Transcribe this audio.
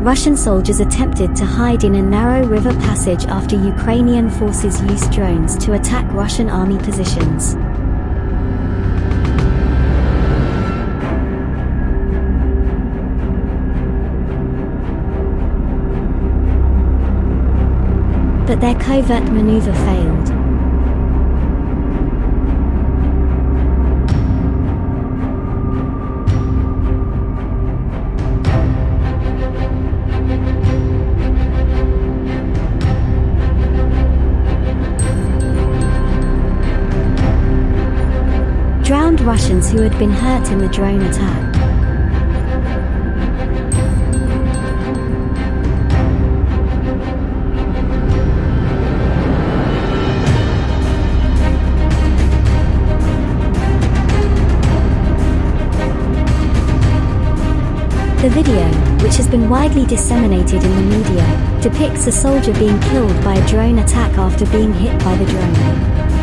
Russian soldiers attempted to hide in a narrow river passage after Ukrainian forces used drones to attack Russian army positions. But their covert maneuver failed. Russians who had been hurt in the drone attack. The video, which has been widely disseminated in the media, depicts a soldier being killed by a drone attack after being hit by the drone.